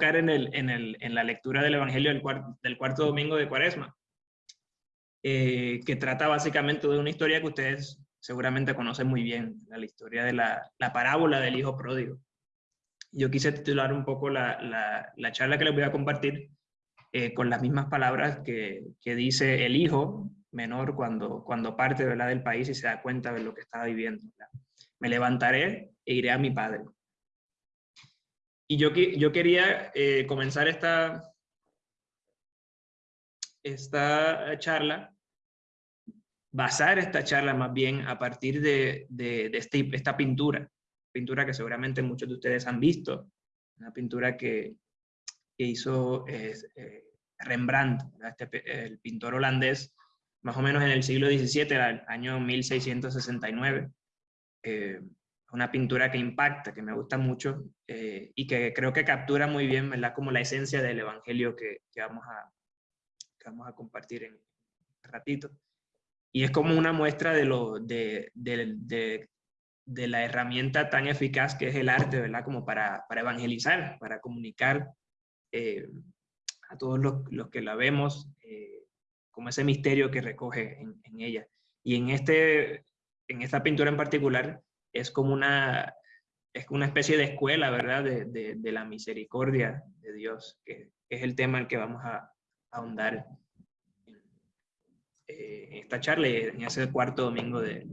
en, la lectura del Evangelio del, cuarto, domingo de Cuaresma, eh, que trata básicamente de una historia que ustedes seguramente conocen muy bien, la historia de la, la parábola del hijo pródigo. Yo quise titular un poco la, la, la charla que les voy a compartir eh, con las mismas palabras que, dice el hijo menor cuando, cuando parte ¿verdad? del país y se da cuenta de lo que estaba viviendo. Me levantaré e iré a mi padre. Y yo, yo quería eh, comenzar esta, esta charla, basar esta charla más bien a partir de, de, de este, esta pintura, pintura que seguramente muchos de ustedes han visto, una pintura que, que hizo eh, Rembrandt, este, el pintor holandés, más o menos en el siglo XVII, el año 1669. Eh, una pintura que impacta, que me gusta mucho eh, y que creo que captura muy bien, ¿verdad? Como la esencia del evangelio que, que vamos, a, vamos a compartir en un ratito. Y es como una muestra de, lo, de, de, de la herramienta tan eficaz que es el arte, ¿verdad? Como para, para evangelizar, para comunicar eh, a todos los, los, que la vemos, eh, como ese misterio que recoge en, en, ella. Y en, este, en esta pintura en particular es como una, es una especie de escuela, ¿verdad? De, de, de la misericordia de Dios, que, que, es el tema en que vamos a, a ahondar eh, en esta charla y en ese cuarto domingo de,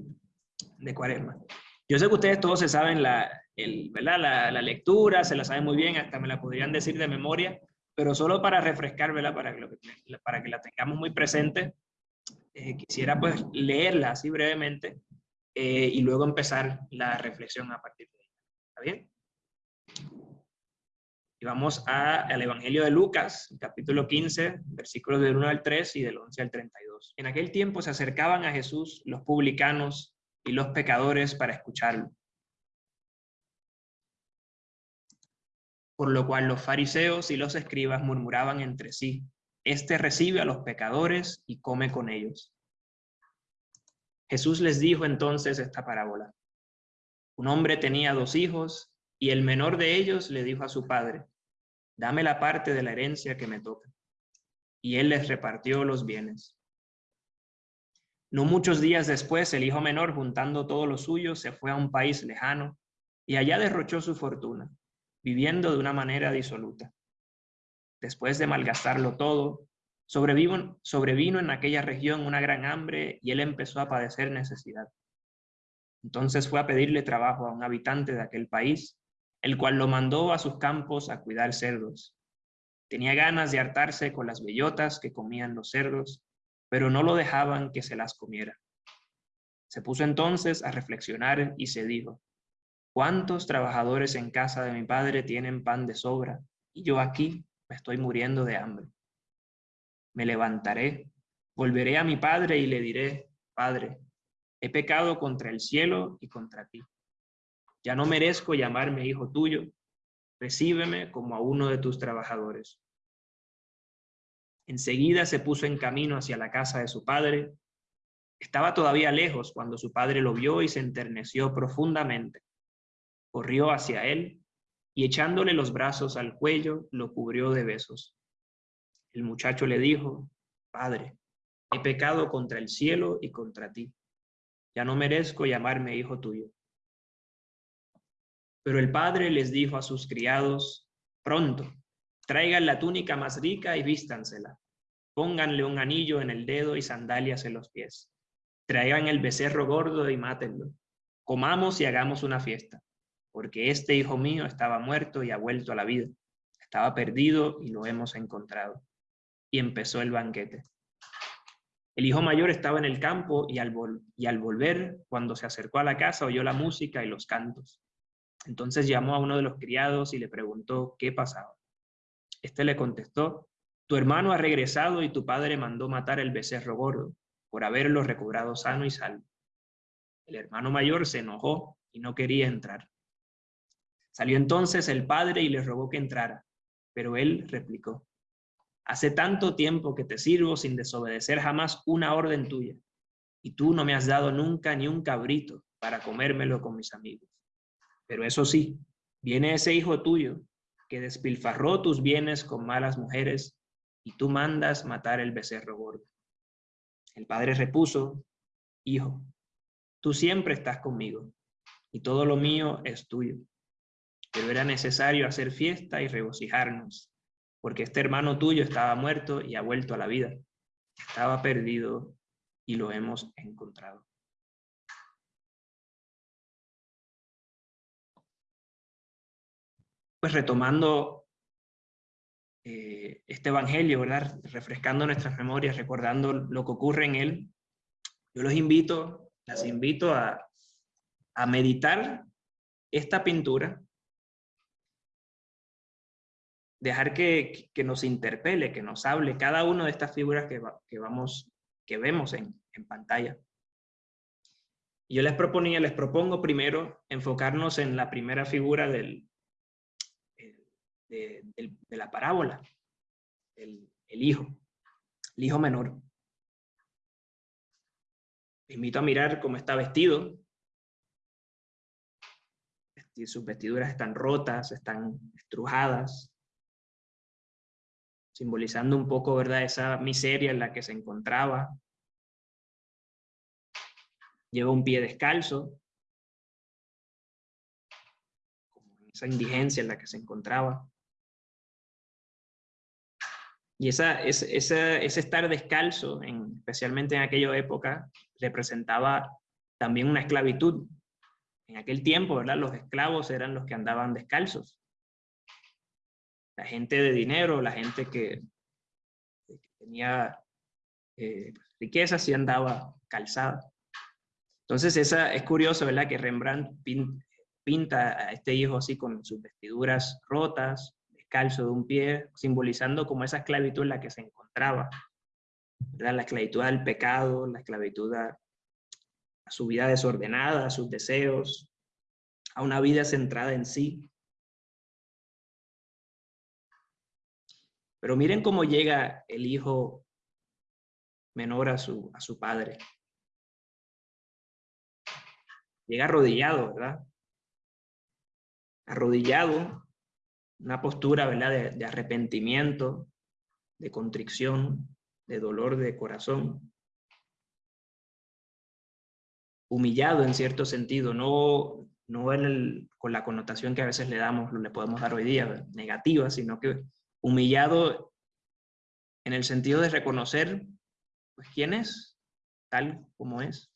de Cuaresma. Yo sé que ustedes todos se saben la, el, ¿verdad? La, la, lectura, se la saben muy bien, hasta me la podrían decir de memoria, pero solo para refrescar, ¿verdad? Para que, lo, para que la tengamos muy presente, eh, quisiera pues leerla así brevemente eh, y luego empezar la reflexión a partir de ella. ¿Está bien? Y vamos a, al Evangelio de Lucas, capítulo 15, versículos del 1 al 3 y del 11 al 32. En aquel tiempo se acercaban a Jesús los publicanos y los pecadores para escucharlo. Por lo cual los fariseos y los escribas murmuraban entre sí, Este recibe a los pecadores y come con ellos. Jesús les dijo entonces esta parábola. Un hombre tenía dos hijos y el menor de ellos le dijo a su padre, dame la parte de la herencia que me toca. Y él les repartió los bienes. No muchos días después, el hijo menor, juntando todo lo suyo, se fue a un país lejano y allá derrochó su fortuna, viviendo de una manera disoluta. Después de malgastarlo todo, sobrevino, sobrevino en aquella región una gran hambre y él empezó a padecer necesidad. Entonces fue a pedirle trabajo a un habitante de aquel país, el cual lo mandó a sus campos a cuidar cerdos. Tenía ganas de hartarse con las bellotas que comían los cerdos pero no lo dejaban que se las comiera. Se puso entonces a reflexionar y se dijo, ¿cuántos trabajadores en casa de mi padre tienen pan de sobra y yo aquí me estoy muriendo de hambre? Me levantaré, volveré a mi padre y le diré, Padre, he pecado contra el cielo y contra ti. Ya no merezco llamarme hijo tuyo, recíbeme como a uno de tus trabajadores. Enseguida se puso en camino hacia la casa de su padre. Estaba todavía lejos cuando su padre lo vio y se enterneció profundamente. Corrió hacia él y echándole los brazos al cuello, lo cubrió de besos. El muchacho le dijo, Padre, he pecado contra el cielo y contra ti. Ya no merezco llamarme hijo tuyo. Pero el padre les dijo a sus criados, pronto, Traigan la túnica más rica y vístansela. Pónganle un anillo en el dedo y sandalias en los pies. Traigan el becerro gordo y mátenlo. Comamos y hagamos una fiesta, porque este hijo mío estaba muerto y ha vuelto a la vida. Estaba perdido y lo hemos encontrado. Y empezó el banquete. El hijo mayor estaba en el campo y al, y al volver, cuando se acercó a la casa, oyó la música y los cantos. Entonces llamó a uno de los criados y le preguntó qué pasaba. Este le contestó, tu hermano ha regresado y tu padre mandó matar el becerro gordo por haberlo recobrado sano y salvo. El hermano mayor se enojó y no quería entrar. Salió entonces el padre y le rogó que entrara, pero él replicó, hace tanto tiempo que te sirvo sin desobedecer jamás una orden tuya, y tú no me has dado nunca ni un cabrito para comérmelo con mis amigos. Pero eso sí, viene ese hijo tuyo que despilfarró tus bienes con malas mujeres, y tú mandas matar el becerro gordo. El padre repuso, Hijo, tú siempre estás conmigo, y todo lo mío es tuyo. Pero era necesario hacer fiesta y regocijarnos, porque este hermano tuyo estaba muerto y ha vuelto a la vida. Estaba perdido y lo hemos encontrado. Pues retomando eh, este evangelio, ¿verdad? Refrescando nuestras memorias, recordando lo que ocurre en él, yo los invito, las invito a, a meditar esta pintura, dejar que, que, nos interpele, que nos hable cada una de estas figuras que, que, vamos, que vemos en, en pantalla. Yo les proponía, les propongo primero enfocarnos en la primera figura del, de, la parábola, el, el, hijo, el hijo menor. Te invito a mirar cómo está vestido. Sus vestiduras están rotas, están estrujadas, simbolizando un poco, ¿verdad?, esa miseria en la que se encontraba. Lleva un pie descalzo, esa indigencia en la que se encontraba. Y esa, ese, ese estar descalzo, en, especialmente en aquella época, representaba también una esclavitud. En aquel tiempo, ¿verdad? Los esclavos eran los que andaban descalzos. La gente de dinero, la gente que, tenía eh, riqueza, sí andaba calzada. Entonces, esa, es curioso, ¿verdad? Que Rembrandt pinta a este hijo así con sus vestiduras rotas, calzo de un pie, simbolizando como esa esclavitud en la que se encontraba. La esclavitud al pecado, la esclavitud a, su vida desordenada, a sus deseos, a una vida centrada en sí. Pero miren cómo llega el hijo menor a su, a su padre. Llega arrodillado, ¿verdad? Arrodillado, una postura ¿verdad? De, arrepentimiento, de contrición, de dolor de corazón. Humillado en cierto sentido, no, no el, con la connotación que a veces le damos, le podemos dar hoy día, negativa, sino que humillado en el sentido de reconocer pues, quién es, tal como es.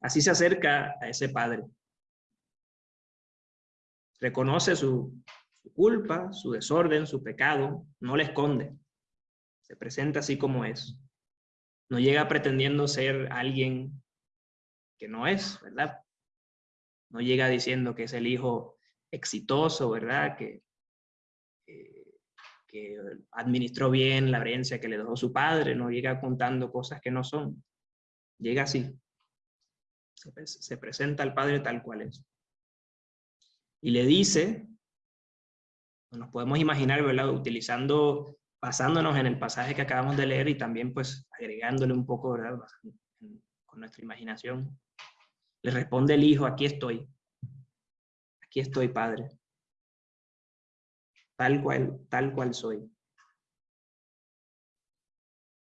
Así se acerca a ese padre reconoce su, culpa, su desorden, su pecado, no le esconde. Se presenta así como es. No llega pretendiendo ser alguien que no es, ¿verdad? No llega diciendo que es el hijo exitoso, ¿verdad? Que, que administró bien la herencia que le dejó su padre, no llega contando cosas que no son. Llega así. Se, se presenta al padre tal cual es y le dice, nos podemos imaginar, ¿verdad? Utilizando, basándonos en el pasaje que acabamos de leer y también pues agregándole un poco, ¿verdad? Con nuestra imaginación. Le responde el hijo, aquí estoy. Aquí estoy, Padre. Tal cual, tal cual soy.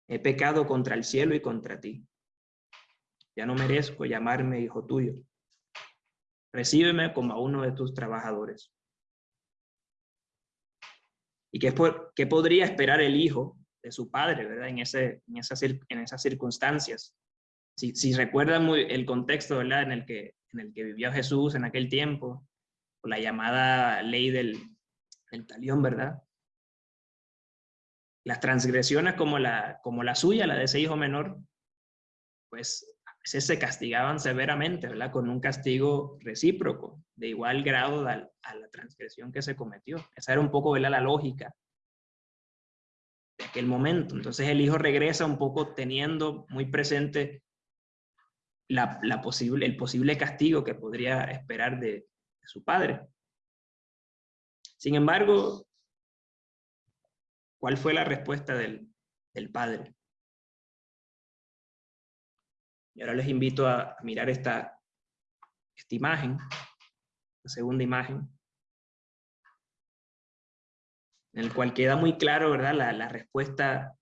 He pecado contra el cielo y contra ti. Ya no merezco llamarme hijo tuyo recíbeme como a uno de tus trabajadores. ¿Y qué, qué podría esperar el hijo de su padre, verdad? En, esas, en esas circunstancias. Si, si recuerdan muy el contexto, ¿verdad? En el, que, en el que vivió Jesús en aquel tiempo, la llamada ley del, del talión, ¿verdad? Las transgresiones como la, como la suya, la de ese hijo menor, pues se castigaban severamente, ¿verdad? Con un castigo recíproco, de igual grado a, la transgresión que se cometió. Esa era un poco, ¿verdad? La lógica de aquel momento. Entonces el hijo regresa un poco teniendo muy presente la, posible, el posible castigo que podría esperar de, su padre. Sin embargo, ¿cuál fue la respuesta del, del padre? Y ahora les invito a mirar esta, esta imagen, la segunda imagen. en el cual queda muy claro, ¿verdad?, la, la respuesta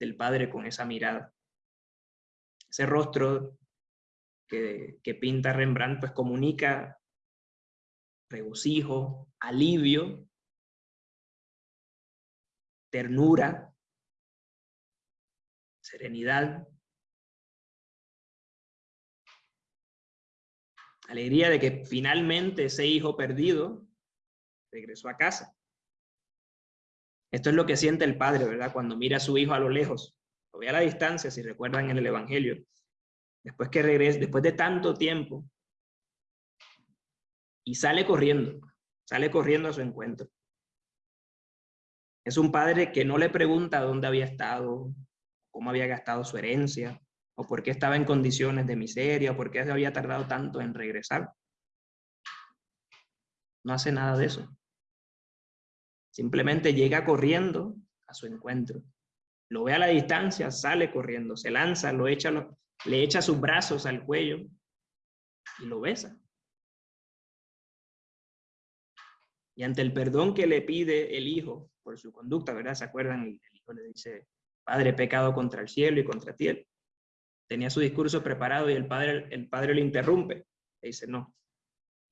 del padre con esa mirada. Ese rostro que, que pinta Rembrandt, pues comunica regocijo, alivio, ternura, serenidad, alegría de que finalmente ese hijo perdido regresó a casa. Esto es lo que siente el padre, ¿verdad? Cuando mira a su hijo a lo lejos, lo ve a la distancia, si recuerdan en el Evangelio. Después que regresa, después de tanto tiempo, y sale corriendo, sale corriendo a su encuentro. Es un padre que no le pregunta dónde había estado, cómo había gastado su herencia, o por qué estaba en condiciones de miseria, o por qué se había tardado tanto en regresar. No hace nada de eso. Simplemente llega corriendo a su encuentro. Lo ve a la distancia, sale corriendo, se lanza, lo echa, le echa sus brazos al cuello y lo besa. Y ante el perdón que le pide el hijo por su conducta, ¿verdad? ¿Se acuerdan? El, hijo le dice, Padre, pecado contra el cielo y contra ti. Tenía su discurso preparado y el padre, el padre le interrumpe. Le dice, no,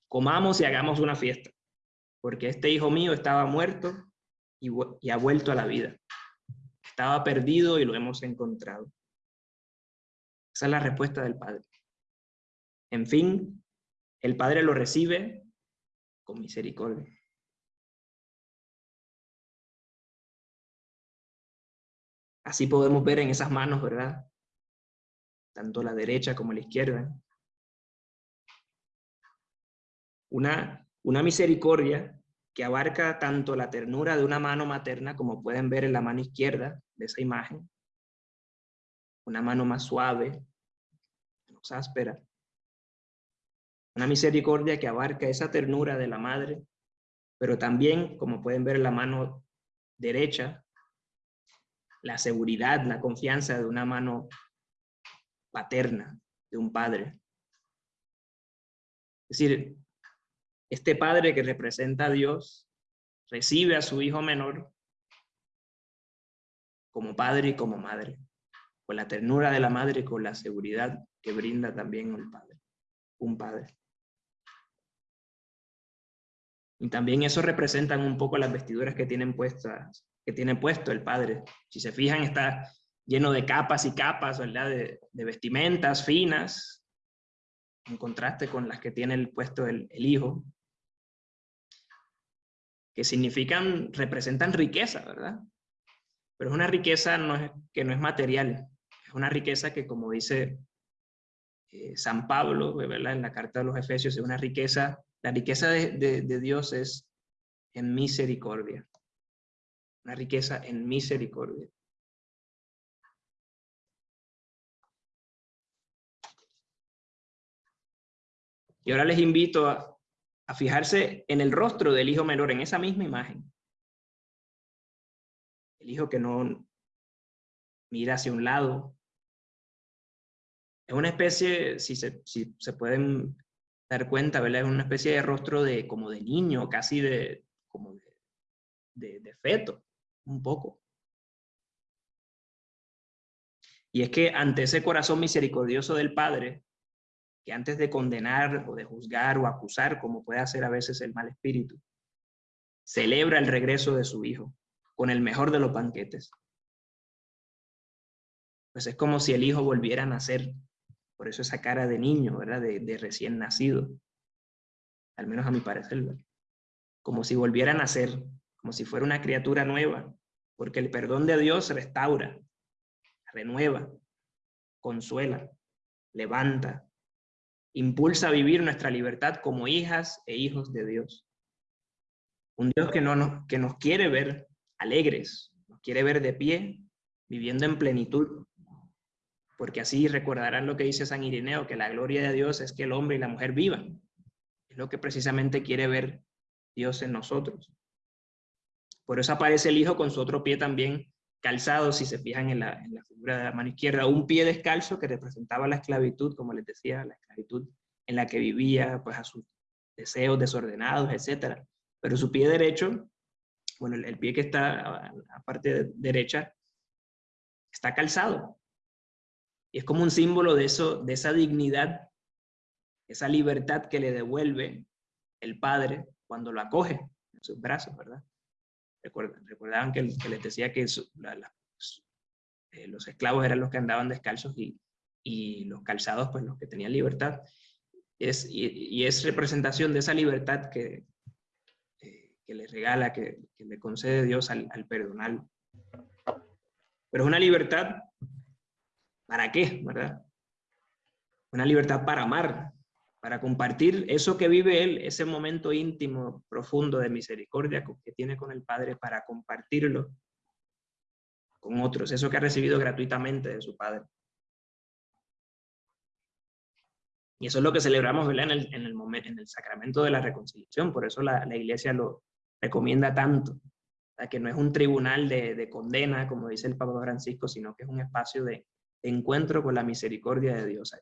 comamos y hagamos una fiesta, porque este hijo mío estaba muerto y, y ha vuelto a la vida. Estaba perdido y lo hemos encontrado. Esa es la respuesta del padre. En fin, el padre lo recibe con misericordia. Así podemos ver en esas manos, ¿verdad? Tanto la derecha como la izquierda. Una, una misericordia que abarca tanto la ternura de una mano materna, como pueden ver en la mano izquierda de esa imagen, una mano más suave, menos áspera. Una misericordia que abarca esa ternura de la madre, pero también, como pueden ver en la mano derecha, la seguridad, la confianza de una mano paterna, de un padre. Es decir, este padre que representa a Dios recibe a su hijo menor como padre y como madre, con la ternura de la madre y con la seguridad que brinda también el padre, un padre. Y también eso representan un poco las vestiduras que tienen puestas tiene puesto el padre. Si se fijan, está lleno de capas y capas, ¿verdad? De, vestimentas finas, en contraste con las que tiene el puesto el, hijo, que significan, representan riqueza, ¿verdad? Pero es una riqueza que no es material, es una riqueza que, como dice eh, San Pablo, ¿verdad? En la carta de los Efesios, es una riqueza, la riqueza de Dios es en misericordia una riqueza en misericordia. Y ahora les invito a, a, fijarse en el rostro del hijo menor, en esa misma imagen. El hijo que no mira hacia un lado. Es una especie, si se, si se pueden dar cuenta, ¿verdad? Es una especie de rostro de como de niño, casi de, como de, de feto un poco. Y es que ante ese corazón misericordioso del Padre, que antes de condenar o de juzgar o acusar, como puede hacer a veces el mal espíritu, celebra el regreso de su hijo con el mejor de los banquetes. Pues es como si el hijo volviera a nacer, por eso esa cara de niño, ¿verdad? De, recién nacido, al menos a mi parecer, como si volviera a nacer, como si fuera una criatura nueva, porque el perdón de Dios restaura, renueva, consuela, levanta, impulsa a vivir nuestra libertad como hijas e hijos de Dios. Un Dios que, no nos, que nos quiere ver alegres, nos quiere ver de pie, viviendo en plenitud, porque así recordarán lo que dice San Irineo, que la gloria de Dios es que el hombre y la mujer vivan. Es lo que precisamente quiere ver Dios en nosotros. Por eso aparece el hijo con su otro pie también calzado, si se fijan en la, figura de la mano izquierda, un pie descalzo que representaba la esclavitud, como les decía, la esclavitud en la que vivía, pues a sus deseos desordenados, etc. Pero su pie derecho bueno, el, pie que está a parte derecha, está calzado. Y es como un símbolo de, eso, de esa dignidad, esa libertad que le devuelve el padre cuando lo acoge en sus brazos, ¿verdad? Recordaban que, les decía que eh, los esclavos eran los que andaban descalzos y, los calzados, pues los que tenían libertad. Y, es representación de esa libertad que, eh, que le regala, que, que, le concede Dios al, al perdonar. Pero es una libertad, ¿para qué? ¿Verdad? Una libertad para amar, para compartir eso que vive él, ese momento íntimo, profundo de misericordia que tiene con el Padre, para compartirlo con otros, eso que ha recibido gratuitamente de su Padre. Y eso es lo que celebramos En, el, en, el en el sacramento de la reconciliación, por eso la, iglesia lo recomienda tanto, que no es un tribunal de, de, condena, como dice el Papa Francisco, sino que es un espacio de, de encuentro con la misericordia de Dios.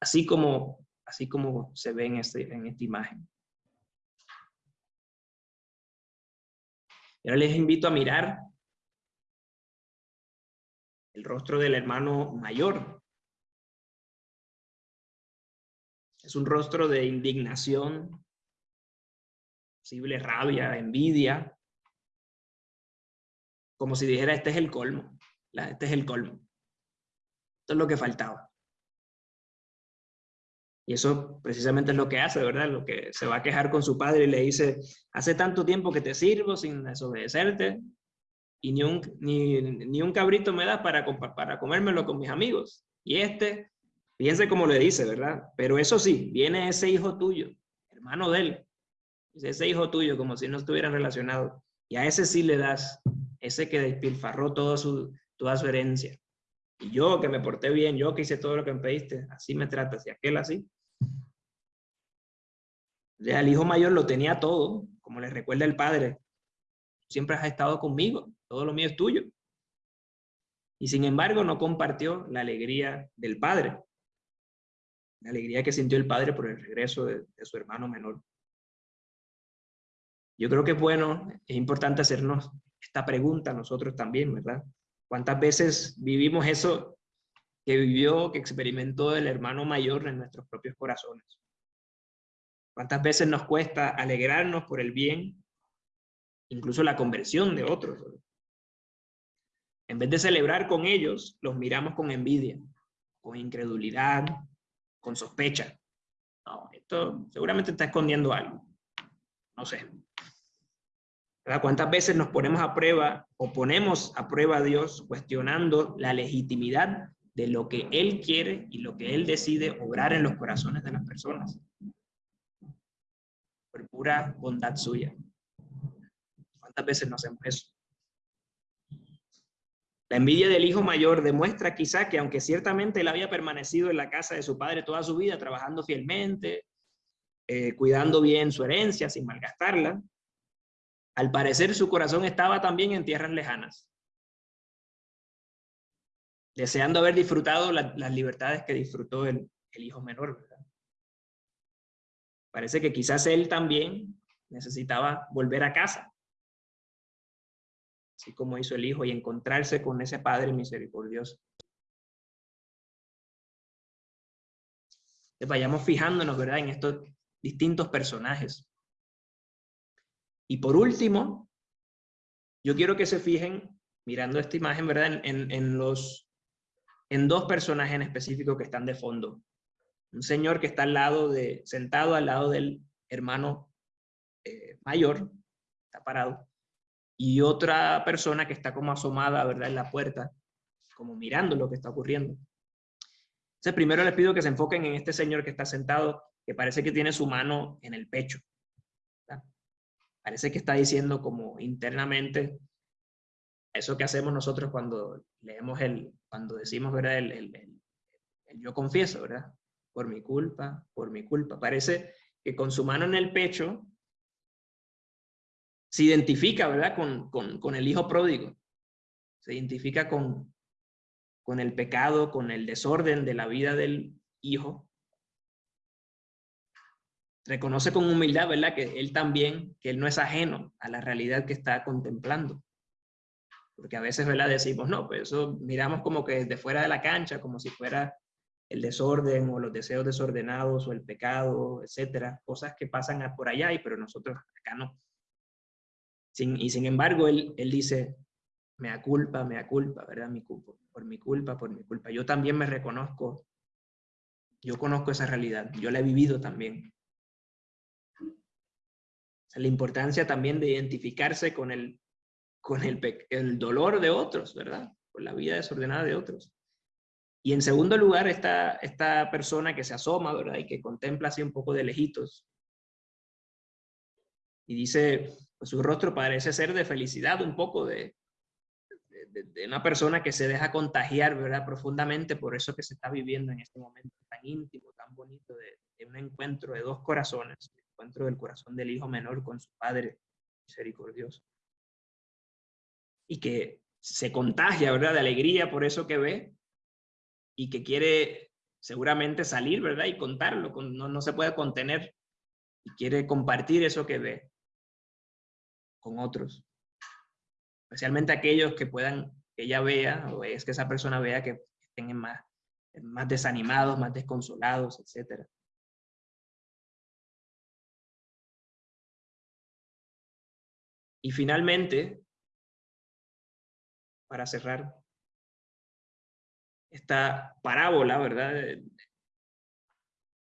Así como así como se ve en, este, en esta imagen. Y ahora les invito a mirar el rostro del hermano mayor. Es un rostro de indignación, posible rabia, envidia, como si dijera, este es el colmo, este es el colmo. Esto es lo que faltaba. Y eso precisamente es lo que hace, ¿verdad? Lo que se va a quejar con su padre y le dice, hace tanto tiempo que te sirvo sin desobedecerte y ni un, ni, ni un cabrito me das para, para comérmelo con mis amigos. Y este, fíjense cómo le dice, ¿verdad? Pero eso sí, viene ese hijo tuyo, hermano de él, ese hijo tuyo, como si no estuvieran relacionados. Y a ese sí le das, ese que despilfarró toda su, toda su herencia. Y yo que me porté bien, yo que hice todo lo que me pediste, así me tratas, y aquel así. El hijo mayor lo tenía todo, como le recuerda el padre. Siempre has estado conmigo, todo lo mío es tuyo. Y sin embargo no compartió la alegría del padre. La alegría que sintió el padre por el regreso de, de su hermano menor. Yo creo que es bueno, es importante hacernos esta pregunta nosotros también, ¿verdad? ¿Cuántas veces vivimos eso que vivió, que experimentó el hermano mayor en nuestros propios corazones? ¿Cuántas veces nos cuesta alegrarnos por el bien, incluso la conversión de otros? En vez de celebrar con ellos, los miramos con envidia, con incredulidad, con sospecha. No, esto seguramente está escondiendo algo. No sé. ¿Cuántas veces nos ponemos a prueba o ponemos a prueba a Dios cuestionando la legitimidad de lo que Él quiere y lo que Él decide obrar en los corazones de las personas? Por pura bondad suya. ¿Cuántas veces no hacemos eso? La envidia del hijo mayor demuestra quizá que aunque ciertamente él había permanecido en la casa de su padre toda su vida, trabajando fielmente, eh, cuidando bien su herencia sin malgastarla, al parecer su corazón estaba también en tierras lejanas, deseando haber disfrutado las libertades que disfrutó el, hijo menor. Parece que quizás él también necesitaba volver a casa, así como hizo el hijo, y encontrarse con ese padre misericordioso. vayamos fijándonos, ¿verdad?, en estos distintos personajes. Y por último, yo quiero que se fijen, mirando esta imagen, ¿verdad? En, en, los, en dos personajes en específico que están de fondo. Un señor que está al lado de, sentado al lado del hermano eh, mayor, está parado, y otra persona que está como asomada, ¿verdad? En la puerta, como mirando lo que está ocurriendo. Entonces, primero les pido que se enfoquen en este señor que está sentado, que parece que tiene su mano en el pecho parece que está diciendo como internamente eso que hacemos nosotros cuando leemos el, cuando decimos, ¿verdad? El, el, yo confieso, ¿verdad? Por mi culpa, por mi culpa. Parece que con su mano en el pecho se identifica, ¿verdad? Con, con, con el hijo pródigo. Se identifica con, con el pecado, con el desorden de la vida del hijo. reconoce con humildad, ¿verdad? Que él también, que él no es ajeno a la realidad que está contemplando. Porque a veces, ¿verdad? Decimos, no, pues eso miramos como que desde fuera de la cancha, como si fuera el desorden o los deseos desordenados o el pecado, etcétera, cosas que pasan por allá, y pero nosotros acá no. Y sin embargo, él, él dice, me da culpa, me da culpa, ¿verdad? Mi culpa, por mi culpa, por mi culpa. Yo también me reconozco, yo conozco esa realidad, yo la he vivido también. la importancia también de identificarse con el, con el dolor de otros, ¿verdad? Con la vida desordenada de otros. Y en segundo lugar, esta, esta persona que se asoma, ¿verdad? Y que contempla así un poco de lejitos. Y dice, pues su rostro parece ser de felicidad, un poco de, de, una persona que se deja contagiar, ¿verdad? Profundamente por eso que se está viviendo en este momento tan íntimo, tan bonito, de, de un encuentro de dos corazones, el encuentro del corazón del hijo menor con su padre misericordioso. Y que se contagia, ¿verdad? De alegría por eso que ve, y que quiere seguramente salir, ¿verdad? Y contarlo, no, no se puede contener y quiere compartir eso que ve con otros. Especialmente aquellos que puedan, que ella vea, o es que esa persona vea que estén más, más desanimados, más desconsolados, etc. Y finalmente, para cerrar, esta parábola, ¿verdad?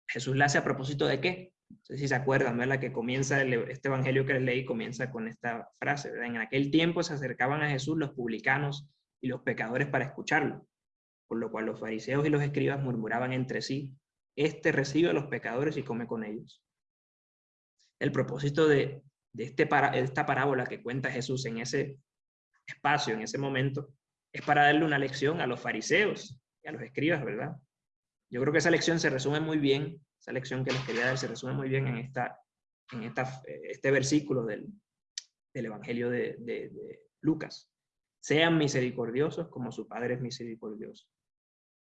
Jesús la hace a propósito de qué? No sé si se acuerdan, ¿verdad? Que comienza, este evangelio que les leí comienza con esta frase, ¿verdad? En aquel tiempo se acercaban a Jesús los publicanos y los pecadores para escucharlo, por lo cual los fariseos y los escribas murmuraban entre sí, este recibe a los pecadores y come con ellos. El propósito de, de este esta parábola que cuenta Jesús en ese espacio, en ese momento, es para darle una lección a los fariseos y a los escribas, ¿verdad? Yo creo que esa lección se resume muy bien, esa lección que les quería dar se resume muy bien en, esta, en esta, este versículo del, del Evangelio de, de, de Lucas. Sean misericordiosos como su Padre es misericordioso.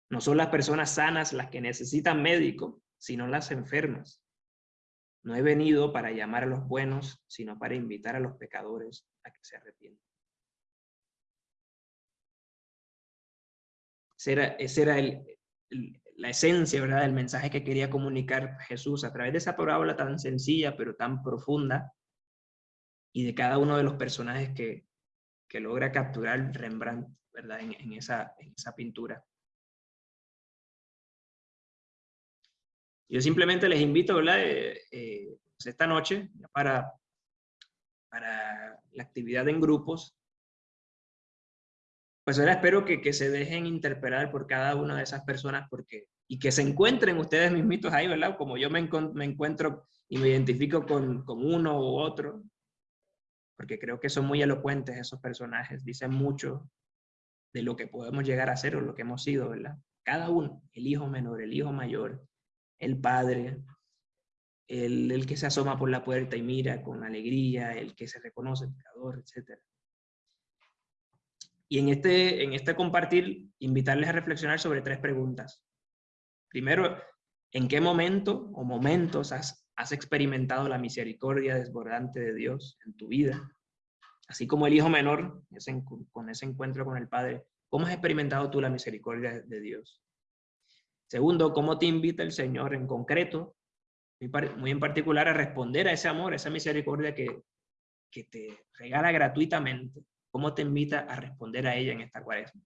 No son las personas sanas las que necesitan médico, sino las enfermas. No he venido para llamar a los buenos, sino para invitar a los pecadores a que se arrepientan. Esa era, la esencia ¿verdad? del mensaje que quería comunicar Jesús a través de esa parábola tan sencilla pero tan profunda y de cada uno de los personajes que, que logra capturar Rembrandt ¿verdad? En, esa, en esa pintura. Yo simplemente les invito, ¿verdad? Eh, eh, pues esta noche, para, para la actividad en grupos, pues ahora espero que, que, se dejen interpelar por cada una de esas personas porque, y que se encuentren ustedes mismitos ahí, ¿verdad? Como yo me, me encuentro y me identifico con, con, uno u otro, porque creo que son muy elocuentes esos personajes, dicen mucho de lo que podemos llegar a ser o lo que hemos sido, ¿verdad? Cada uno, el hijo menor, el hijo mayor, el padre, el, el que se asoma por la puerta y mira con alegría, el que se reconoce pecador, etcétera. Y en este, en este compartir, invitarles a reflexionar sobre tres preguntas. Primero, ¿en qué momento o momentos has, has experimentado la misericordia desbordante de Dios en tu vida? Así como el hijo menor, con ese encuentro con el Padre, ¿cómo has experimentado tú la misericordia de Dios? Segundo, ¿cómo te invita el Señor en concreto, muy en particular, a responder a ese amor, a esa misericordia que, que te regala gratuitamente ¿Cómo te invita a responder a ella en esta cuaresma?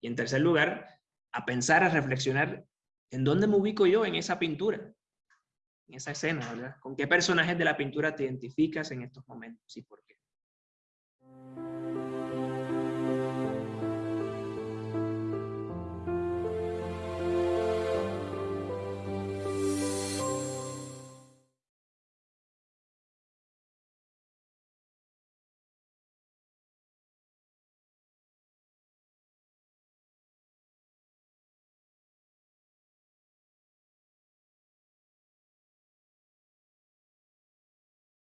Y en tercer lugar, a pensar, a reflexionar en dónde me ubico yo en esa pintura, en esa escena, ¿verdad? ¿Con qué personajes de la pintura te identificas en estos momentos y por qué?